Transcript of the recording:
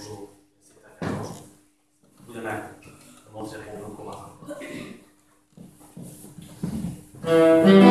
bonjour. C'est à faire bonjour. Vous de même. Comment c'est pour